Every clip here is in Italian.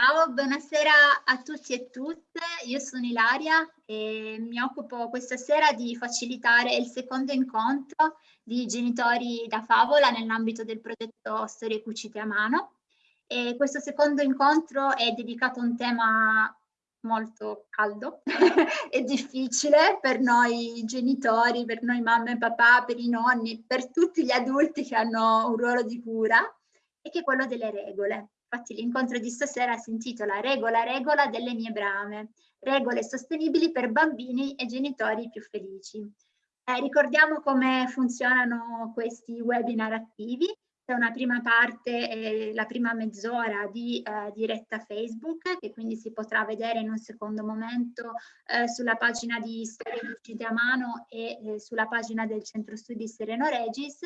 Ciao, buonasera a tutti e tutte. Io sono Ilaria e mi occupo questa sera di facilitare il secondo incontro di genitori da favola nell'ambito del progetto Storie Cucite a Mano. E questo secondo incontro è dedicato a un tema molto caldo e difficile per noi genitori, per noi mamma e papà, per i nonni, per tutti gli adulti che hanno un ruolo di cura, e che è quello delle regole. Infatti l'incontro di stasera si intitola Regola, regola delle mie brame, regole sostenibili per bambini e genitori più felici. Eh, ricordiamo come funzionano questi webinar attivi. C'è una prima parte, eh, la prima mezz'ora di eh, diretta Facebook, che quindi si potrà vedere in un secondo momento eh, sulla pagina di Storie Uscite a Mano e eh, sulla pagina del Centro Studi Sereno Regis,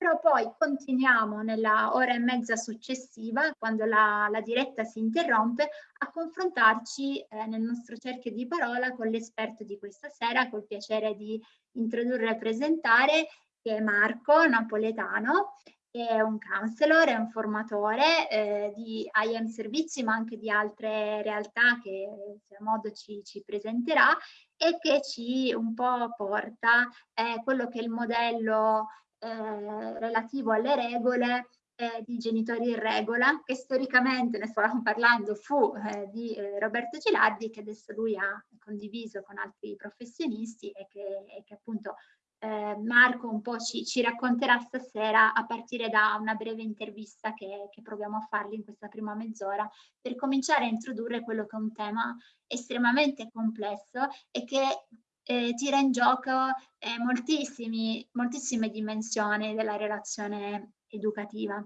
però poi continuiamo nella ora e mezza successiva, quando la, la diretta si interrompe, a confrontarci eh, nel nostro cerchio di parola con l'esperto di questa sera, col piacere di introdurre e presentare, che è Marco Napoletano, che è un counselor, è un formatore eh, di IM servizi, ma anche di altre realtà che se a modo ci, ci presenterà e che ci un po' porta eh, quello che è il modello eh, relativo alle regole eh, di genitori in regola, che storicamente, ne stavamo parlando, fu eh, di eh, Roberto Gilardi, che adesso lui ha condiviso con altri professionisti e che, e che appunto eh, Marco un po' ci, ci, racconterà stasera a partire da una breve intervista che, che proviamo a fargli in questa prima mezz'ora per cominciare a introdurre quello che è un tema estremamente complesso e che eh, tira in gioco eh, moltissime dimensioni della relazione educativa.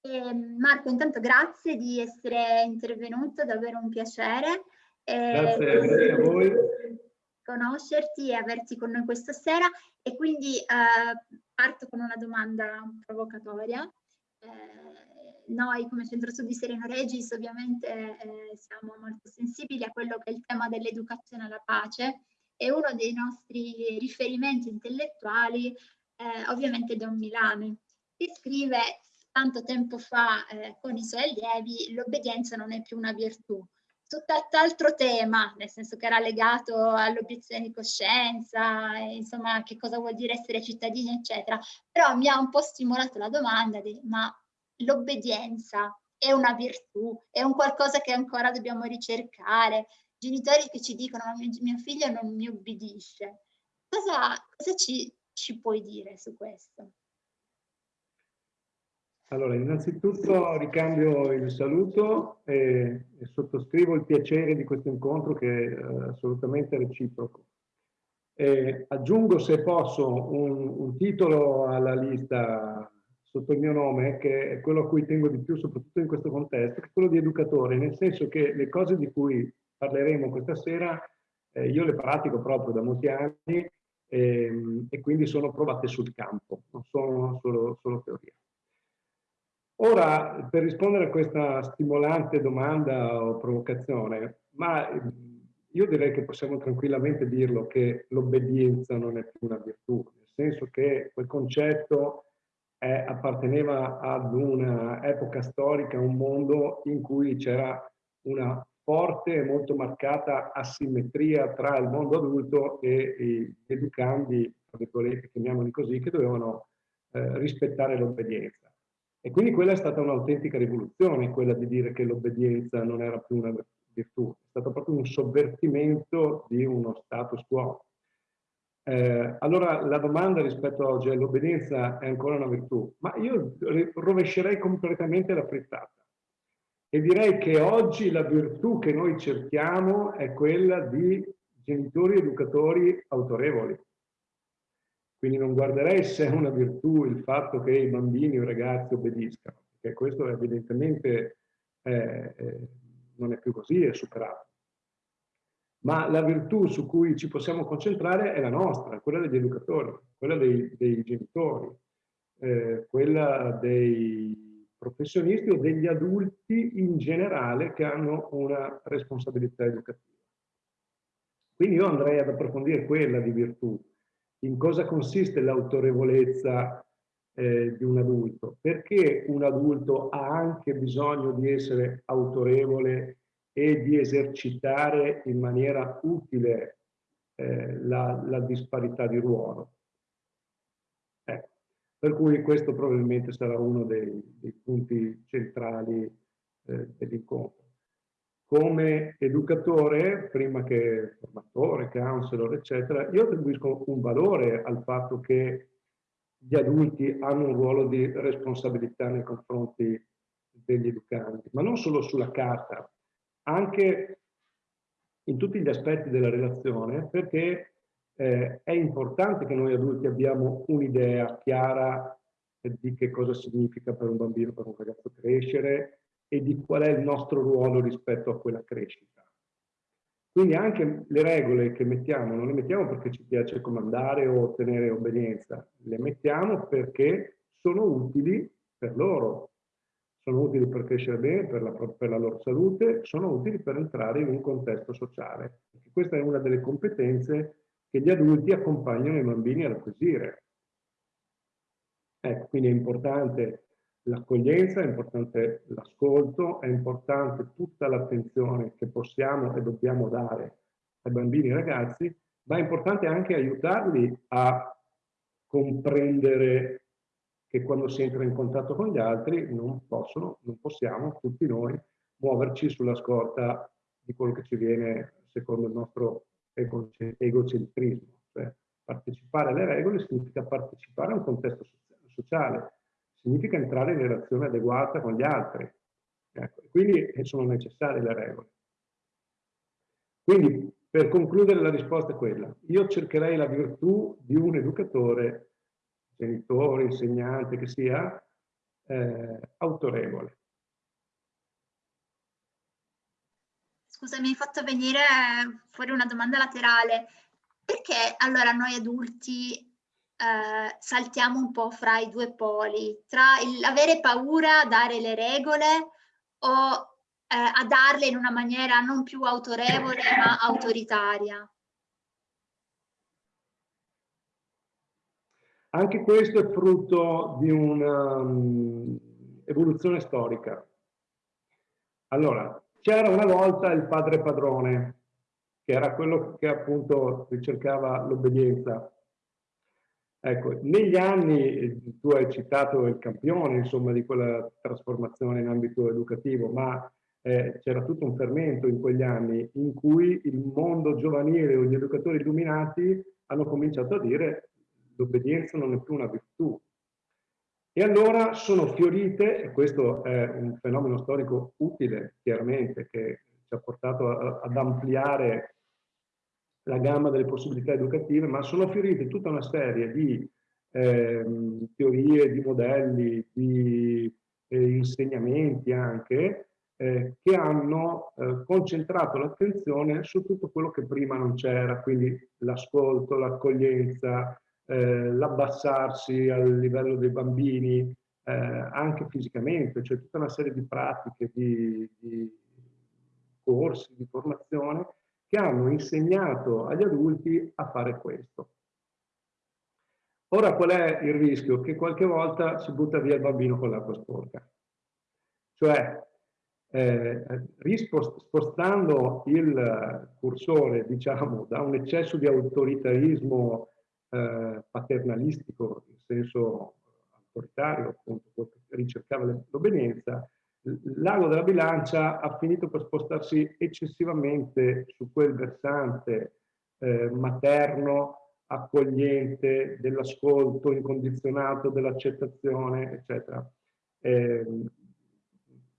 E, Marco, intanto grazie di essere intervenuto, davvero un piacere. Grazie, grazie a voi. Conoscerti e averti con noi questa sera e quindi eh, parto con una domanda provocatoria. Eh, noi come Centro Studi Sereno Regis ovviamente eh, siamo molto sensibili a quello che è il tema dell'educazione alla pace e uno dei nostri riferimenti intellettuali eh, ovviamente Don Milani, che scrive tanto tempo fa con i suoi allievi l'obbedienza non è più una virtù. Tutt'altro tema, nel senso che era legato all'obiezione di coscienza, insomma che cosa vuol dire essere cittadini eccetera, però mi ha un po' stimolato la domanda di ma l'obbedienza è una virtù, è un qualcosa che ancora dobbiamo ricercare, genitori che ci dicono mio, mio figlio non mi obbedisce. Cosa, cosa ci, ci puoi dire su questo? Allora, innanzitutto ricambio il saluto e, e, sottoscrivo il piacere di questo incontro che è assolutamente reciproco. E aggiungo, se posso, un, un, titolo alla lista sotto il mio nome, che è quello a cui tengo di più, soprattutto in questo contesto, che è quello di educatore, nel senso che le cose di cui parleremo questa sera, eh, io le pratico proprio da molti anni ehm, e quindi sono provate sul campo, non sono solo, solo teoria. Ora, per rispondere a questa stimolante domanda o provocazione, ma io direi che possiamo tranquillamente dirlo che l'obbedienza non è più una virtù, nel senso che quel concetto è, apparteneva ad un'epoca storica, un mondo in cui c'era una forte e molto marcata asimmetria tra il mondo adulto e gli educandi, chiamiamoli così, che dovevano eh, rispettare l'obbedienza. E quindi quella è stata un'autentica rivoluzione, quella di dire che l'obbedienza non era più una virtù, è stato proprio un sovvertimento di uno status quo. Eh, allora la domanda rispetto a oggi è l'obbedienza è ancora una virtù, ma io rovescerei completamente la frittata. E direi che oggi la virtù che noi cerchiamo è quella di genitori educatori autorevoli. Quindi non guarderei se è una virtù il fatto che i bambini o i ragazzi obbediscano, perché questo evidentemente eh, eh, non è più così, è superato. Ma la virtù su cui ci possiamo concentrare è la nostra, quella degli educatori, quella dei, dei genitori, eh, quella dei professionisti o degli adulti in generale che hanno una responsabilità educativa. Quindi io andrei ad approfondire quella di virtù, in cosa consiste l'autorevolezza eh, di un adulto? Perché un adulto ha anche bisogno di essere autorevole e di esercitare in maniera utile eh, la, la, disparità di ruolo. Eh, per cui questo probabilmente sarà uno dei, dei punti centrali eh, dell'incontro. Come educatore, prima che formatore, counselor, eccetera, io attribuisco un valore al fatto che gli adulti hanno un ruolo di responsabilità nei confronti degli educandi, ma non solo sulla carta, anche in tutti gli aspetti della relazione, perché eh, è importante che noi adulti abbiamo un'idea chiara di che cosa significa per un bambino, per un ragazzo crescere e di qual è il nostro ruolo rispetto a quella crescita. Quindi anche le regole che mettiamo, non le mettiamo perché ci piace comandare o ottenere obbedienza, le mettiamo perché sono utili per loro, sono utili per crescere bene, per la, per la loro salute, sono utili per entrare in un contesto sociale. questa è una delle competenze che gli adulti accompagnano i bambini ad acquisire. Ecco, quindi è importante l'accoglienza, è importante l'ascolto, è importante tutta l'attenzione che possiamo e dobbiamo dare ai bambini e ai ragazzi, ma è importante anche aiutarli a comprendere che quando si entra in contatto con gli altri non possono, non possiamo, tutti noi, muoverci sulla scorta di quello che ci viene secondo il nostro egocentrismo. Cioè, partecipare alle regole significa partecipare a un contesto sociale, significa entrare in relazione adeguata con gli altri. Ecco, quindi sono necessarie le regole. Quindi, per concludere, la risposta è quella. Io cercherei la virtù di un educatore genitore, insegnante che sia, eh, autorevole. Scusa, mi hai fatto venire fuori una domanda laterale. Perché allora noi adulti eh, saltiamo un po' fra i due poli, tra l'avere paura a dare le regole o eh, a darle in una maniera non più autorevole ma autoritaria? Anche questo è frutto di un'evoluzione um, storica. Allora, c'era una volta il padre padrone, che era quello che appunto ricercava l'obbedienza. Ecco, negli anni, tu hai citato il campione, insomma, di quella trasformazione in ambito educativo, ma eh, c'era tutto un fermento in quegli anni in cui il mondo giovanile o gli educatori illuminati hanno cominciato a dire l'obbedienza non è più una virtù. E allora sono fiorite, e questo è un fenomeno storico utile, chiaramente, che ci ha portato a, ad ampliare la gamma delle possibilità educative, ma sono fiorite tutta una serie di eh, teorie, di modelli, di eh, insegnamenti anche, eh, che hanno eh, concentrato l'attenzione su tutto quello che prima non c'era, quindi l'ascolto, l'accoglienza, eh, l'abbassarsi al livello dei bambini, eh, anche fisicamente, cioè tutta una serie di pratiche, di, di corsi, di formazione che hanno insegnato agli adulti a fare questo. Ora qual è il rischio? Che qualche volta si butta via il bambino con l'acqua sporca. Cioè, eh, spostando il cursore, diciamo, da un eccesso di autoritarismo eh, paternalistico, in senso autoritario, appunto, ricercava l'obbedienza, l'ago della bilancia ha finito per spostarsi eccessivamente su quel versante eh, materno, accogliente, dell'ascolto incondizionato, dell'accettazione, eccetera. Eh,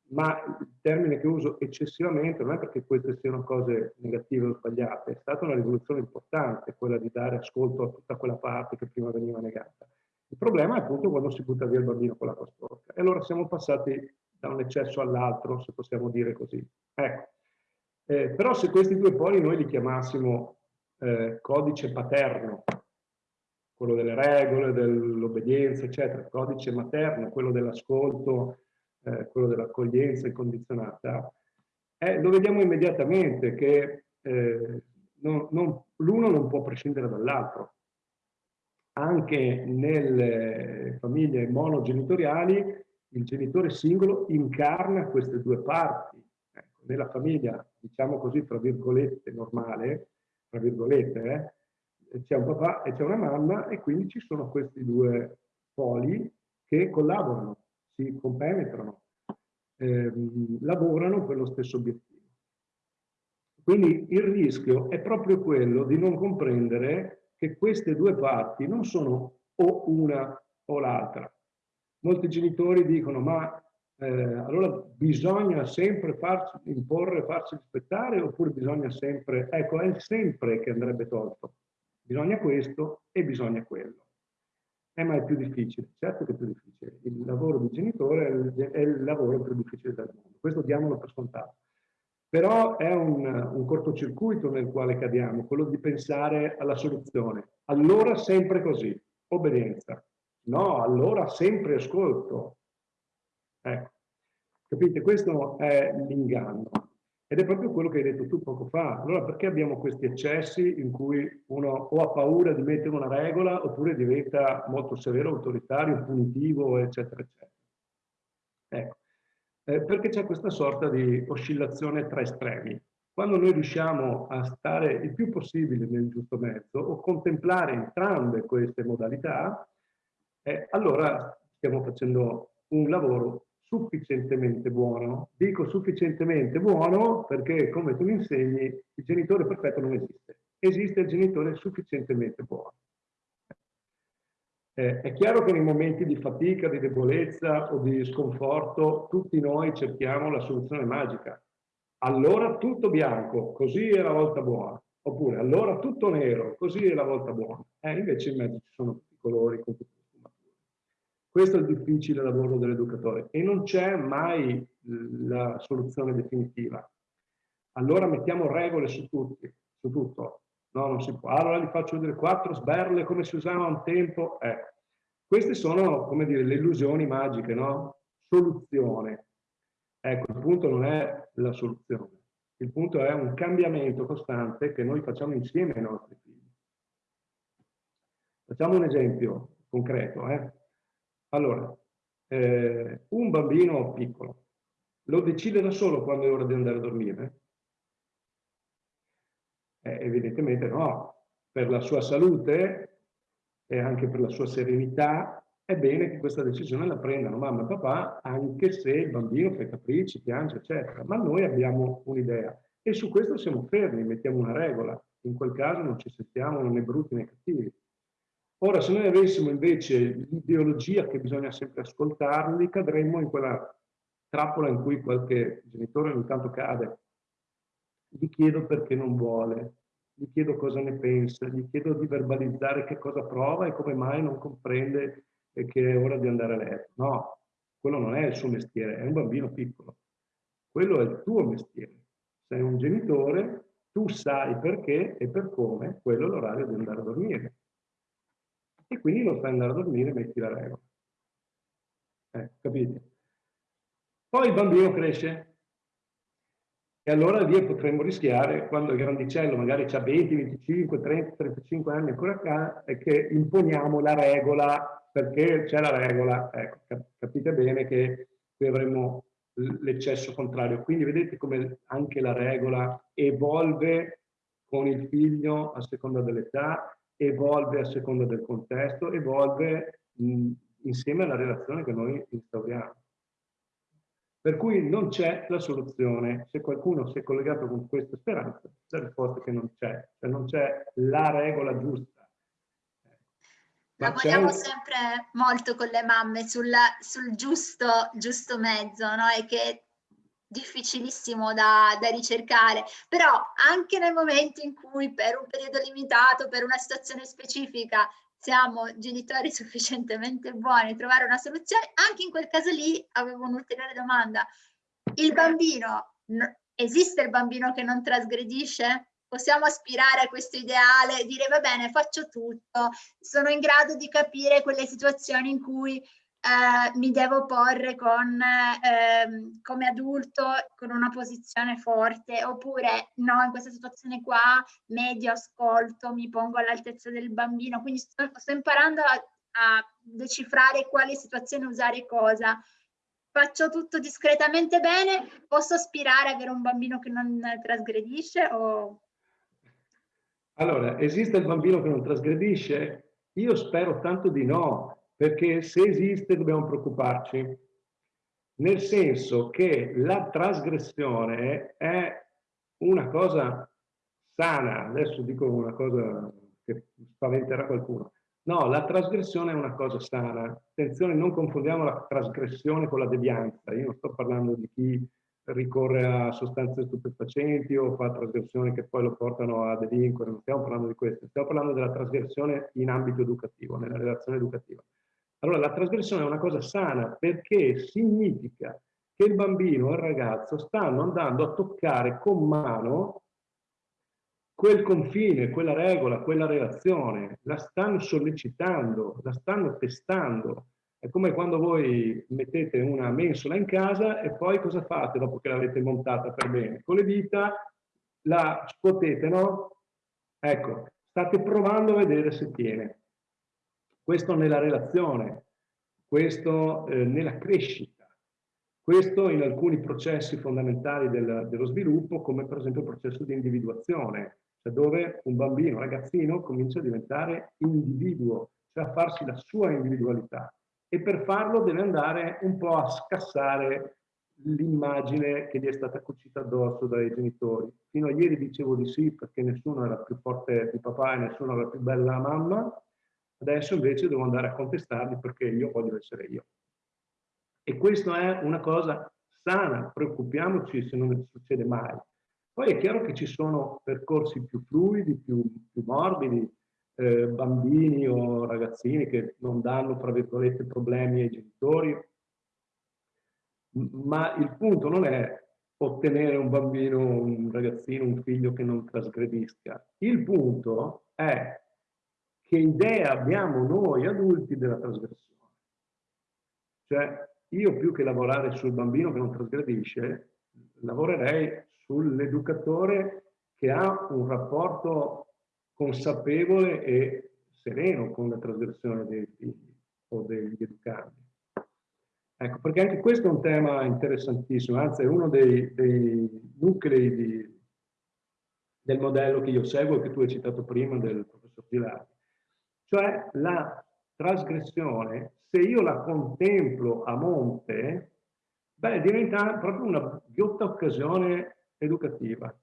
ma il termine che uso eccessivamente non è perché queste siano cose negative o sbagliate, è stata una rivoluzione importante quella di dare ascolto a tutta quella parte che prima veniva negata. Il problema è appunto quando si butta via il bambino con l'acqua sporca. E allora siamo passati da un eccesso all'altro, se possiamo dire così. Ecco. Eh, però se questi due poli noi li chiamassimo eh, codice paterno, quello delle regole, dell'obbedienza, eccetera, codice materno, quello dell'ascolto, eh, quello dell'accoglienza incondizionata, eh, lo vediamo immediatamente che eh, l'uno non può prescindere dall'altro. anche nelle famiglie monogenitoriali il genitore singolo incarna queste due parti. Ecco, nella famiglia, diciamo così, tra virgolette, normale, tra virgolette, eh, c'è un papà e c'è una mamma e quindi ci sono questi due poli che collaborano, si compenetrano, ehm, lavorano per lo stesso obiettivo. Quindi il rischio è proprio quello di non comprendere che queste due parti non sono o una o l'altra, molti genitori dicono ma eh, allora bisogna sempre farsi imporre, farsi rispettare oppure bisogna sempre, ecco è sempre che andrebbe tolto, bisogna questo e bisogna quello. Eh, ma è più difficile, certo che è più difficile, il lavoro di genitore è il, è il lavoro più difficile del mondo, questo diamolo per scontato. Però è un, un cortocircuito nel quale cadiamo, quello di pensare alla soluzione. Allora sempre così, obbedienza, No, allora sempre ascolto. Ecco, capite? Questo è l'inganno. Ed è proprio quello che hai detto tu poco fa. Allora perché abbiamo questi eccessi in cui uno o ha paura di mettere una regola oppure diventa molto severo, autoritario, punitivo, eccetera, eccetera. Ecco, eh, perché c'è questa sorta di oscillazione tra estremi. Quando noi riusciamo a stare il più possibile nel giusto mezzo o contemplare entrambe queste modalità, eh, allora stiamo facendo un lavoro sufficientemente buono. Dico sufficientemente buono perché, come tu mi insegni, il genitore perfetto non esiste. Esiste il genitore sufficientemente buono. Eh, è chiaro che nei momenti di fatica, di debolezza o di sconforto, tutti noi cerchiamo la soluzione magica. Allora tutto bianco, così è la volta buona. Oppure allora tutto nero, così è la volta buona. Eh, invece in mezzo ci sono tutti i colori, con tutti questo è il difficile lavoro dell'educatore e non c'è mai la soluzione definitiva. Allora mettiamo regole su, tutti, su tutto. No, non si può. Allora gli faccio vedere quattro sberle come si usava un tempo. Ecco. Queste sono, come dire, le illusioni magiche, no? Soluzione. Ecco, il punto non è la soluzione. Il punto è un cambiamento costante che noi facciamo insieme ai nostri figli. Facciamo un esempio concreto. Eh? Allora, eh, un bambino piccolo lo decide da solo quando è ora di andare a dormire? Eh, evidentemente no. Per la sua salute e anche per la sua serenità è bene che questa decisione la prendano mamma e papà, anche se il bambino fa capricci, piange, eccetera. Ma noi abbiamo un'idea e su questo siamo fermi, mettiamo una regola. In quel caso non ci sentiamo né brutti né cattivi. Ora, se noi avessimo invece l'ideologia che bisogna sempre ascoltarli, cadremmo in quella trappola in cui qualche genitore ogni tanto cade. Gli chiedo perché non vuole, gli chiedo cosa ne pensa, gli chiedo di verbalizzare che cosa prova e come mai non comprende che è ora di andare a letto. No, quello non è il suo mestiere, è un bambino piccolo. Quello è il tuo mestiere. Sei un genitore, tu sai perché e per come quello è l'orario di andare a dormire e quindi non fai andare a dormire, metti la regola. Eh, capite? Poi il bambino cresce e allora lì potremmo rischiare, quando il grandicello magari ha 20, 25, 30, 35 anni ancora qua, è che imponiamo la regola perché c'è la regola. Ecco, capite bene che qui avremmo l'eccesso contrario. Quindi vedete come anche la regola evolve con il figlio a seconda dell'età evolve a seconda del contesto, evolve mh, insieme alla relazione che noi instauriamo. Per cui non c'è la soluzione. Se qualcuno si è collegato con questa speranza, la risposta è che non c'è, cioè non c'è la regola giusta. Lavoriamo sempre molto con le mamme sul, sul giusto, giusto mezzo, no? E che difficilissimo da, da, ricercare, però anche nel momento in cui per un periodo limitato, per una situazione specifica, siamo genitori sufficientemente buoni a trovare una soluzione, anche in quel caso lì avevo un'ulteriore domanda. Il bambino, esiste il bambino che non trasgredisce? Possiamo aspirare a questo ideale, dire va bene, faccio tutto, sono in grado di capire quelle situazioni in cui eh, mi devo porre con, eh, come adulto con una posizione forte oppure no, in questa situazione qua medio ascolto, mi pongo all'altezza del bambino, quindi sto, sto imparando a, a decifrare quale situazione usare cosa. Faccio tutto discretamente bene, posso aspirare ad avere un bambino che non trasgredisce o... Allora, esiste il bambino che non trasgredisce? Io spero tanto di no, perché se esiste dobbiamo preoccuparci, nel senso che la trasgressione è una cosa sana, adesso dico una cosa che spaventerà qualcuno, no, la trasgressione è una cosa sana, attenzione non confondiamo la trasgressione con la devianza, io non sto parlando di chi ricorre a sostanze stupefacenti o fa trasgressioni che poi lo portano a delinquere, non stiamo parlando di questo, stiamo parlando della trasgressione in ambito educativo, nella relazione educativa. Allora la trasgressione è una cosa sana perché significa che il bambino o il ragazzo stanno andando a toccare con mano quel confine, quella regola, quella relazione, la stanno sollecitando, la stanno testando. È come quando voi mettete una mensola in casa e poi cosa fate dopo che l'avete montata per bene? Con le dita la scuotete, no? Ecco, state provando a vedere se tiene. Questo nella relazione, questo eh, nella crescita, questo in alcuni processi fondamentali del, dello sviluppo, come per esempio il processo di individuazione, cioè dove un bambino, un ragazzino comincia a diventare individuo, cioè a farsi la sua individualità e per farlo deve andare un po' a scassare l'immagine che gli è stata cucita addosso dai genitori. Fino a ieri dicevo di sì perché nessuno era più forte di papà e nessuno era più bella la mamma, Adesso invece devo andare a contestarli perché io voglio essere io. E questo è una cosa sana, preoccupiamoci se non succede mai. Poi è chiaro che ci sono percorsi più fluidi, più, più morbidi, eh, bambini o ragazzini che non danno, tra virgolette, problemi ai genitori, ma il punto non è ottenere un bambino, un ragazzino, un figlio che non trasgredisca. Il punto è che idea abbiamo noi adulti della trasgressione. Cioè, io più che lavorare sul bambino che non trasgredisce, lavorerei sull'educatore che ha un rapporto consapevole e sereno con la trasgressione dei figli o degli educandi. Ecco, perché anche questo è un tema interessantissimo, anzi è uno dei, dei nuclei di, del modello che io seguo e che tu hai citato prima del professor Gilardi. Cioè la trasgressione, se io la contemplo a monte, beh, diventa proprio una ghiotta occasione educativa.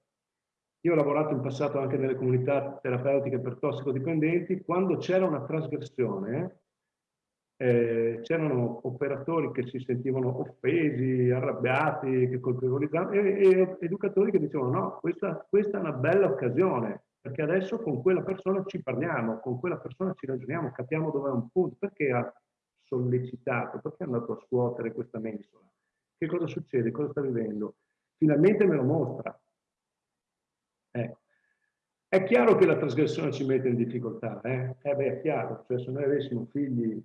Io ho lavorato in passato anche nelle comunità terapeutiche per tossicodipendenti, quando c'era una trasgressione, eh, c'erano operatori che si sentivano offesi, arrabbiati, che colpevolizzavano, e, e educatori che dicevano no, questa, questa è una bella occasione, perché adesso con quella persona ci parliamo, con quella persona ci ragioniamo, capiamo dove è un punto, perché ha sollecitato, perché è andato a scuotere questa mensola, che cosa succede, cosa sta vivendo, finalmente me lo mostra. Eh. È chiaro che la trasgressione ci mette in difficoltà, eh? eh beh, è chiaro, cioè se noi avessimo figli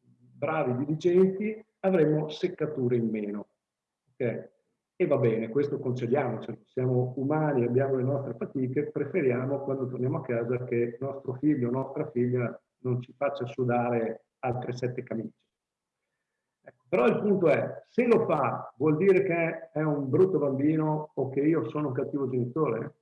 bravi, diligenti, avremmo seccature in meno. Okay? E va bene, questo concediamocelo, siamo umani, abbiamo le nostre fatiche, preferiamo quando torniamo a casa che nostro figlio o nostra figlia non ci faccia sudare altre sette camicie. Ecco, però il punto è, se lo fa vuol dire che è un brutto bambino o che io sono un cattivo genitore?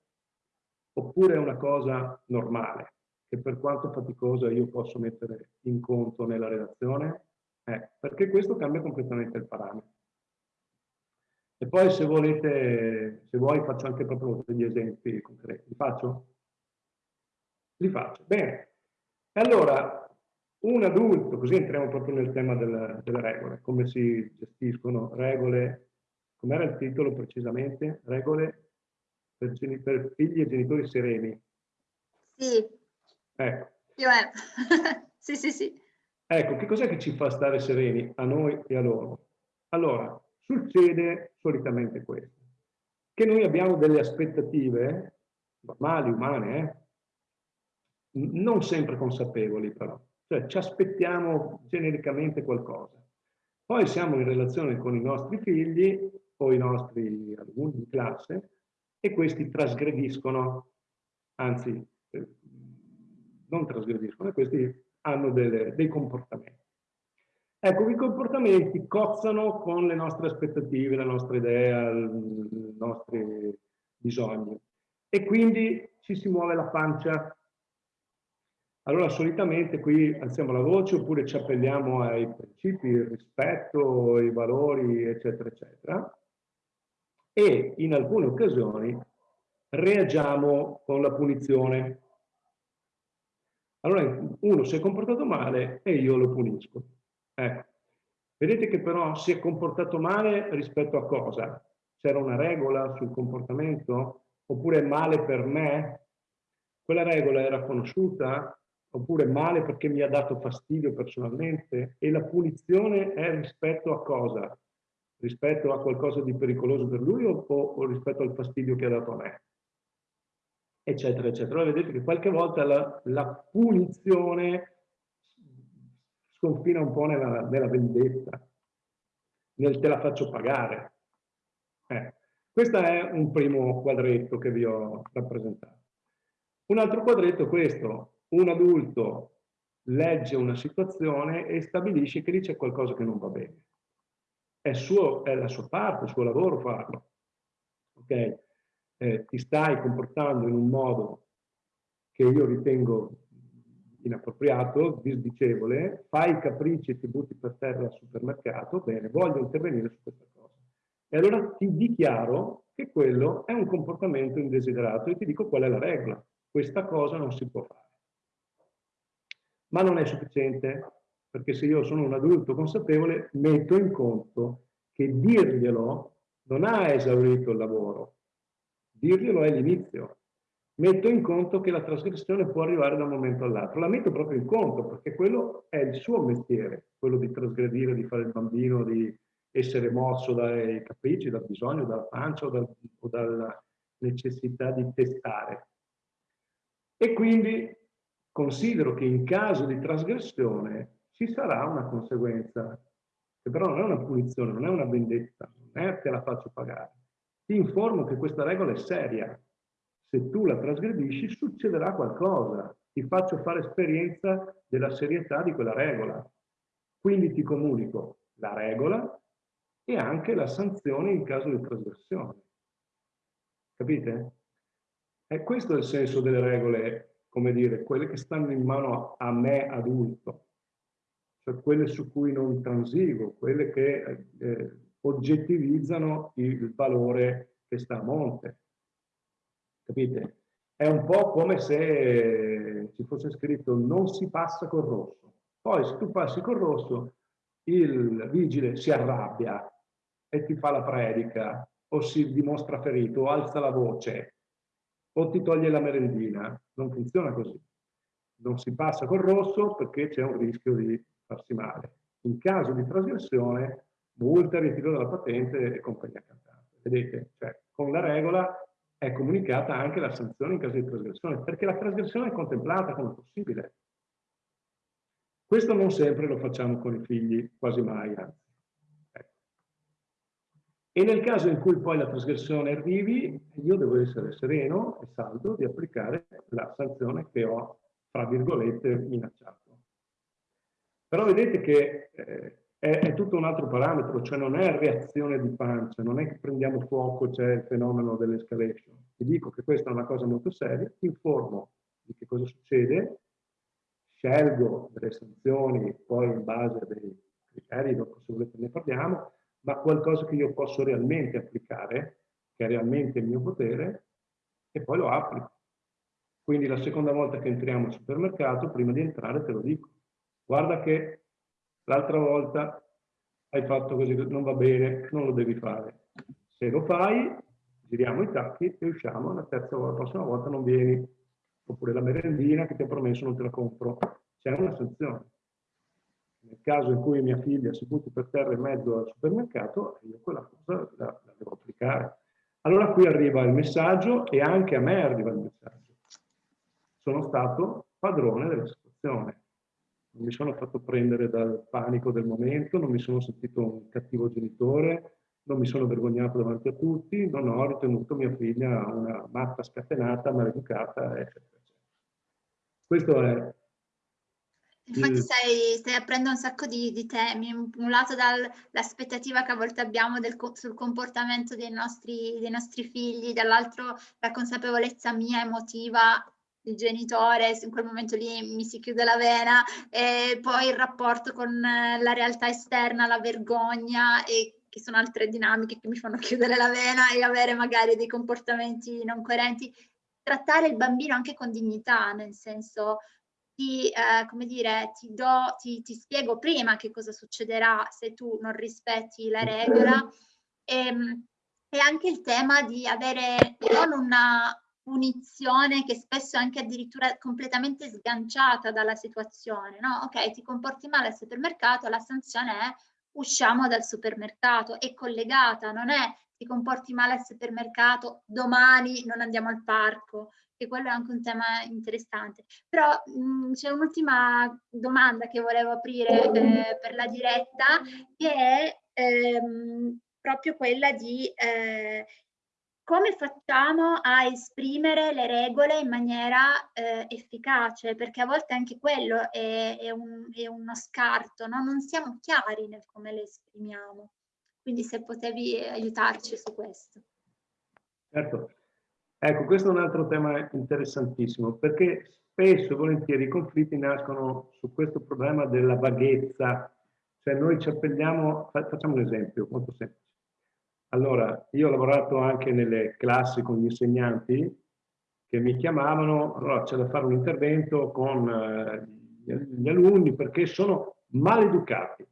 Oppure è una cosa normale, che per quanto faticosa io posso mettere in conto nella relazione? Eh, perché questo cambia completamente il parametro. E poi se volete, se vuoi faccio anche proprio degli esempi concreti. Li faccio? Li faccio. Bene. E allora, un adulto, così entriamo proprio nel tema delle, delle regole, come si gestiscono regole, com'era il titolo precisamente? Regole per, per, figli e genitori sereni. Sì. Ecco. Sì, sì, sì. Ecco, che cos'è che ci fa stare sereni a noi e a loro? Allora, succede solitamente questo, che noi abbiamo delle aspettative normali, umane, eh? non sempre consapevoli però, cioè ci aspettiamo genericamente qualcosa. Poi siamo in relazione con i nostri figli o i nostri alunni in classe e questi trasgrediscono, anzi eh, non trasgrediscono, questi hanno delle, dei comportamenti. Ecco, i comportamenti cozzano con le nostre aspettative, la nostra idea, i nostri bisogni e quindi ci si muove la pancia. Allora solitamente qui alziamo la voce oppure ci appelliamo ai principi, il rispetto, i valori, eccetera, eccetera. E in alcune occasioni reagiamo con la punizione. Allora uno si è comportato male e io lo punisco. Ecco. Vedete che però si è comportato male rispetto a cosa? C'era una regola sul comportamento? Oppure male per me? Quella regola era conosciuta? Oppure male perché mi ha dato fastidio personalmente? E la punizione è rispetto a cosa? Rispetto a qualcosa di pericoloso per lui o, o rispetto al fastidio che ha dato a me? Eccetera, eccetera. Allora vedete che qualche volta la, la punizione sconfina un po' nella, nella vendetta, nel te la faccio pagare. Eh, questo è un primo quadretto che vi ho rappresentato. Un altro quadretto è questo. Un adulto legge una situazione e stabilisce che lì c'è qualcosa che non va bene. È, suo, è la sua parte, il suo lavoro farlo. Ok? Eh, ti stai comportando in un modo che io ritengo inappropriato, disdicevole, fai i capricci e ti butti per terra al supermercato, bene, voglio intervenire su questa cosa. E allora ti dichiaro che quello è un comportamento indesiderato e ti dico qual è la regola. Questa cosa non si può fare. Ma non è sufficiente, perché se io sono un adulto consapevole, metto in conto che dirglielo non ha esaurito il lavoro. Dirglielo è l'inizio metto in conto che la trasgressione può arrivare da un momento all'altro. La metto proprio in conto perché quello è il suo mestiere, quello di trasgredire, di fare il bambino, di essere mosso dai capricci, dal bisogno, dalla pancia o, dal, o dalla necessità di testare. E quindi considero che in caso di trasgressione ci sarà una conseguenza, che però non è una punizione, non è una vendetta, non è che la faccio pagare. Ti informo che questa regola è seria, se tu la trasgredisci succederà qualcosa, ti faccio fare esperienza della serietà di quella regola. Quindi ti comunico la regola e anche la sanzione in caso di trasgressione. Capite? E questo è il senso delle regole, come dire, quelle che stanno in mano a me adulto, cioè quelle su cui non transigo, quelle che eh, oggettivizzano il valore che sta a monte capite? È un po' come se ci fosse scritto non si passa col rosso. Poi se tu passi col rosso, il vigile si arrabbia e ti fa la predica, o si dimostra ferito, o alza la voce, o ti toglie la merendina. Non funziona così. Non si passa col rosso perché c'è un rischio di farsi male. In caso di trasgressione, multa, ritiro della patente e compagnia cantante. Vedete? Cioè, con la regola è comunicata anche la sanzione in caso di trasgressione, perché la trasgressione è contemplata come possibile. Questo non sempre lo facciamo con i figli, quasi mai, anzi. Ecco. E nel caso in cui poi la trasgressione arrivi, io devo essere sereno e saldo di applicare la sanzione che ho, fra virgolette, minacciato. Però vedete che eh, è, è, tutto un altro parametro, cioè non è reazione di pancia, non è che prendiamo fuoco, c'è il fenomeno dell'escalation. Ti dico che questa è una cosa molto seria, ti informo di che cosa succede, scelgo delle sanzioni poi in base a dei criteri, dopo se volete ne parliamo, ma qualcosa che io posso realmente applicare, che è realmente il mio potere, e poi lo applico. Quindi la seconda volta che entriamo al supermercato, prima di entrare te lo dico. Guarda che L'altra volta hai fatto così, non va bene, non lo devi fare. Se lo fai, giriamo i tacchi e usciamo, la terza volta, la prossima volta non vieni. Oppure la merendina che ti ho promesso non te la compro. C'è una sanzione. Nel caso in cui mia figlia si butti per terra in mezzo al supermercato, io quella cosa la, la devo applicare. Allora qui arriva il messaggio e anche a me arriva il messaggio. Sono stato padrone della situazione non mi sono fatto prendere dal panico del momento, non mi sono sentito un cattivo genitore, non mi sono vergognato davanti a tutti, non ho ritenuto mia figlia una matta scatenata, maleducata, eccetera. Questo è Infatti stai, stai, aprendo un sacco di, di temi, un lato dall'aspettativa che a volte abbiamo del, sul comportamento dei nostri, dei nostri figli, dall'altro la consapevolezza mia emotiva il genitore, in quel momento lì mi si chiude la vena, e poi il rapporto con la realtà esterna, la vergogna, e che sono altre dinamiche che mi fanno chiudere la vena e avere magari dei comportamenti non coerenti. Trattare il bambino anche con dignità, nel senso ti, eh, come dire, ti, do, ti, ti, spiego prima che cosa succederà se tu non rispetti la regola e, ehm, e anche il tema di avere non una punizione che spesso è anche addirittura completamente sganciata dalla situazione, no? Ok, ti comporti male al supermercato, la sanzione è usciamo dal supermercato, è collegata, non è ti comporti male al supermercato, domani non andiamo al parco, che quello è anche un tema interessante. Però c'è un'ultima domanda che volevo aprire eh, per la diretta, che è ehm, proprio quella di eh, come facciamo a esprimere le regole in maniera eh, efficace, perché a volte anche quello è, è, un, è uno scarto, no? non siamo chiari nel come le esprimiamo. Quindi se potevi aiutarci su questo. Certo, Ecco, questo è un altro tema interessantissimo, perché spesso e volentieri i conflitti nascono su questo problema della vaghezza, cioè noi ci appelliamo, facciamo un esempio molto semplice. Allora, io ho lavorato anche nelle classi con gli insegnanti che mi chiamavano, allora c'è da fare un intervento con eh, gli alunni perché sono maleducati.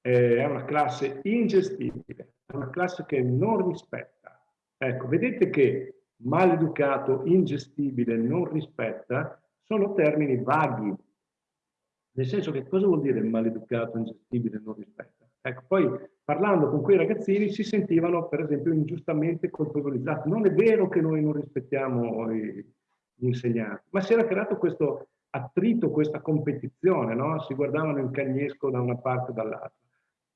È una classe ingestibile, è una classe che non rispetta Ecco, vedete che maleducato, ingestibile, non rispetta, sono termini vaghi. Nel senso che cosa vuol dire maleducato, ingestibile, non rispetta? Ecco, poi parlando con quei ragazzini si sentivano, per esempio, ingiustamente colpevolizzati. Non è vero che noi non rispettiamo gli insegnanti, ma si era creato questo attrito, questa competizione, no? Si guardavano in cagnesco da una parte e dall'altra.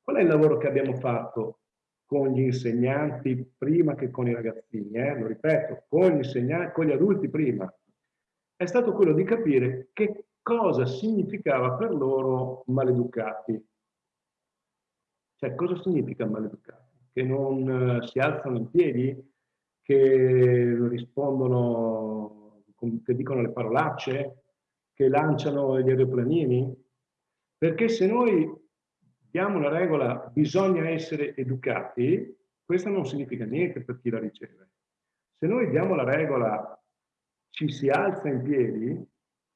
Qual è il lavoro che abbiamo fatto con gli insegnanti prima che con i ragazzini, eh? lo ripeto, con gli con gli adulti prima, è stato quello di capire che cosa significava per loro maleducati. Cioè, cosa significa maleducati? Che non uh, si alzano in piedi, che rispondono, che dicono le parolacce, che lanciano gli aeroplanini? Perché se noi diamo la regola bisogna essere educati, questo non significa niente per chi la riceve. Se noi diamo la regola ci si alza in piedi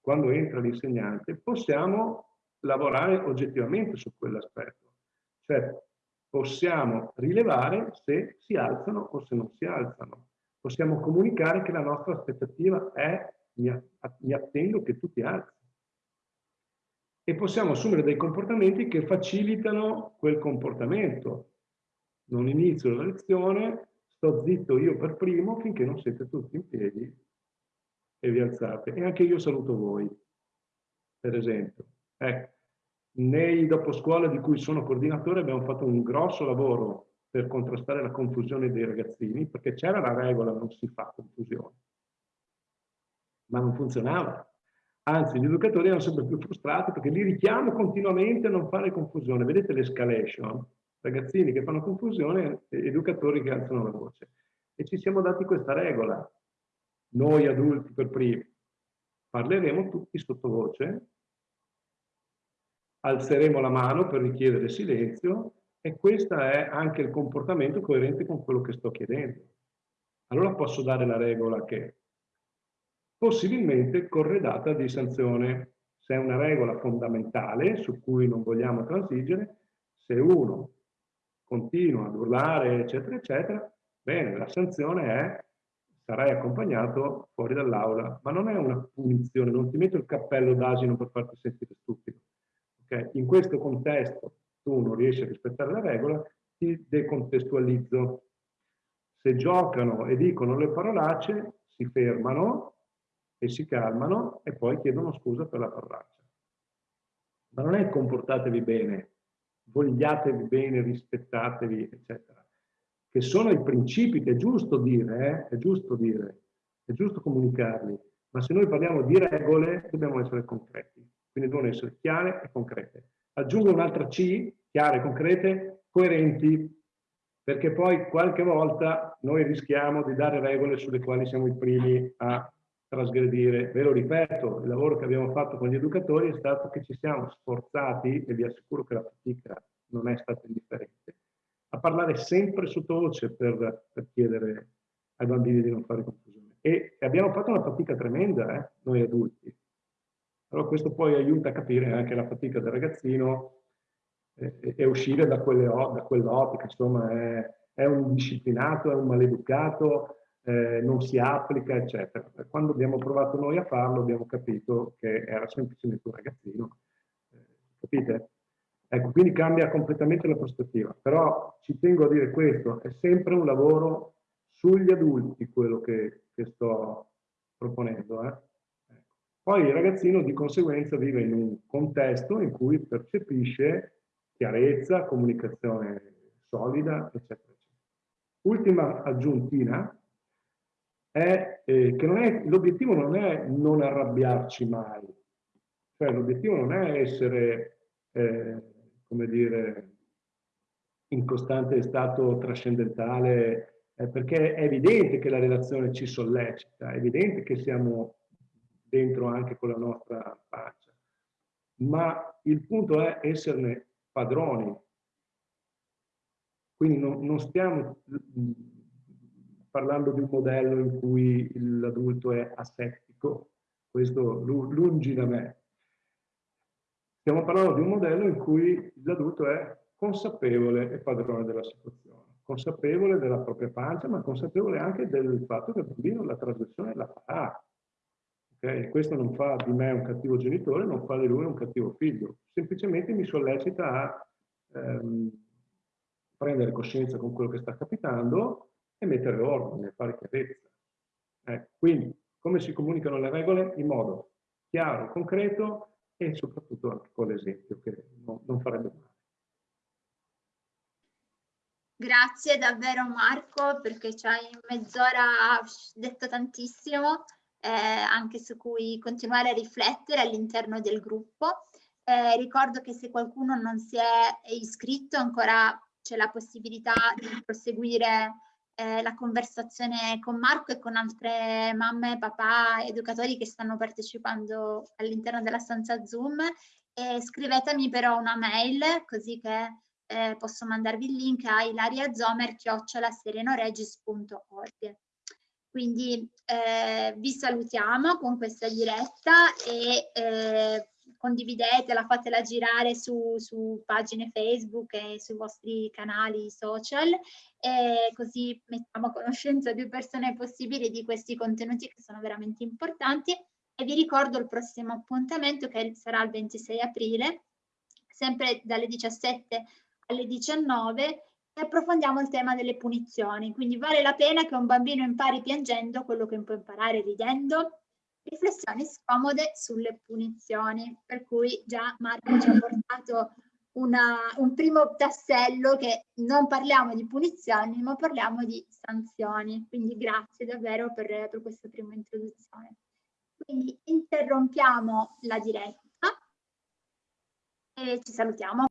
quando entra l'insegnante, possiamo lavorare oggettivamente su quell'aspetto. Cioè possiamo rilevare se si alzano o se non si alzano. Possiamo comunicare che la nostra aspettativa è mi attendo che tu ti alzi e possiamo assumere dei comportamenti che facilitano quel comportamento. Non inizio la lezione, sto zitto io per primo finché non siete tutti in piedi e vi alzate. E anche io saluto voi, per esempio. Ecco, nei dopo scuola di cui sono coordinatore abbiamo fatto un grosso lavoro per contrastare la confusione dei ragazzini, perché c'era la regola, non si fa confusione. Ma non funzionava. Anzi, gli educatori erano sempre più frustrati perché li richiamo continuamente a non fare confusione. Vedete l'escalation? Ragazzini che fanno confusione, educatori che alzano la voce. E ci siamo dati questa regola. Noi adulti per primi parleremo tutti sottovoce, alzeremo la mano per richiedere silenzio e questo è anche il comportamento coerente con quello che sto chiedendo. Allora posso dare la regola che possibilmente corredata di sanzione. Se è una regola fondamentale su cui non vogliamo transigere, se uno continua ad urlare, eccetera, eccetera, bene, la sanzione è sarai accompagnato fuori dall'aula, ma non è una punizione, non ti metto il cappello d'asino per farti sentire stupido. Okay? In questo contesto tu non riesci a rispettare la regola, ti decontestualizzo. Se giocano e dicono le parolacce, si fermano, e si calmano e poi chiedono scusa per la parolaccia. ma non è comportatevi bene, vogliatevi bene, rispettatevi, eccetera, che sono i principi che è giusto dire, eh? è giusto dire, è giusto comunicarli, ma se noi parliamo di regole dobbiamo essere concreti, quindi devono essere chiare e concrete. Aggiungo un'altra C, chiare, concrete, coerenti, perché poi qualche volta noi rischiamo di dare regole sulle quali siamo i primi a trasgredire. Ve lo ripeto, il lavoro che abbiamo fatto con gli educatori è stato che ci siamo sforzati, e vi assicuro che la fatica non è stata indifferente, a parlare sempre sottovoce per, per chiedere ai bambini di non fare confusione. E abbiamo fatto una fatica tremenda, eh, noi adulti. Allora questo poi aiuta a capire anche la fatica del ragazzino e, uscire da, da quell'ottica, insomma è, è, un disciplinato, è un maleducato, eh, non si applica, eccetera. Quando abbiamo provato noi a farlo abbiamo capito che era semplicemente un ragazzino. Eh, capite? Ecco, quindi cambia completamente la prospettiva. Però ci tengo a dire questo, è sempre un lavoro sugli adulti quello che, che sto proponendo. Eh? Poi il ragazzino di conseguenza vive in un contesto in cui percepisce chiarezza, comunicazione solida, eccetera. eccetera. Ultima aggiuntina è eh, che l'obiettivo non è non arrabbiarci mai, cioè l'obiettivo non è essere, eh, come dire, in costante stato trascendentale, eh, perché è evidente che la relazione ci sollecita, è evidente che siamo dentro anche con la nostra faccia, ma il punto è esserne padroni. Quindi non, non stiamo parlando di un modello in cui l'adulto è asettico, questo lungi da me. Stiamo parlando di un modello in cui l'adulto è consapevole e padrone della situazione, consapevole della propria pancia, ma consapevole anche del fatto che il bambino la trasgressione la fa. Okay? Questo non fa di me un cattivo genitore, non fa di lui un cattivo figlio, semplicemente mi sollecita a ehm, prendere coscienza con quello che sta capitando e mettere ordine, fare chiarezza. Eh, quindi, come si comunicano le regole? In modo chiaro, concreto e soprattutto anche con l'esempio, che non, non farebbe male. Grazie davvero Marco perché ci hai in mezz'ora detto tantissimo eh, anche su cui continuare a riflettere all'interno del gruppo. Eh, ricordo che se qualcuno non si è iscritto ancora c'è la possibilità di proseguire eh, la conversazione con Marco e con altre mamme, papà, educatori che stanno partecipando all'interno della stanza Zoom. E scrivetemi però una mail così che eh, posso mandarvi il link a ilariazomer.serenoregis.org. Quindi eh, vi salutiamo con questa diretta e eh, condividetela, fatela girare su, su, pagine Facebook e sui vostri canali social e così mettiamo a conoscenza più persone possibili di questi contenuti che sono veramente importanti. E vi ricordo il prossimo appuntamento che sarà il 26 aprile, sempre dalle 17 alle 19 e approfondiamo il tema delle punizioni. Quindi vale la pena che un bambino impari piangendo quello che può imparare ridendo? Riflessioni scomode sulle punizioni, per cui già Marco ci ha portato una, un primo tassello che non parliamo di punizioni, ma parliamo di sanzioni. Quindi grazie davvero per, per questa prima introduzione. Quindi interrompiamo la diretta e ci salutiamo.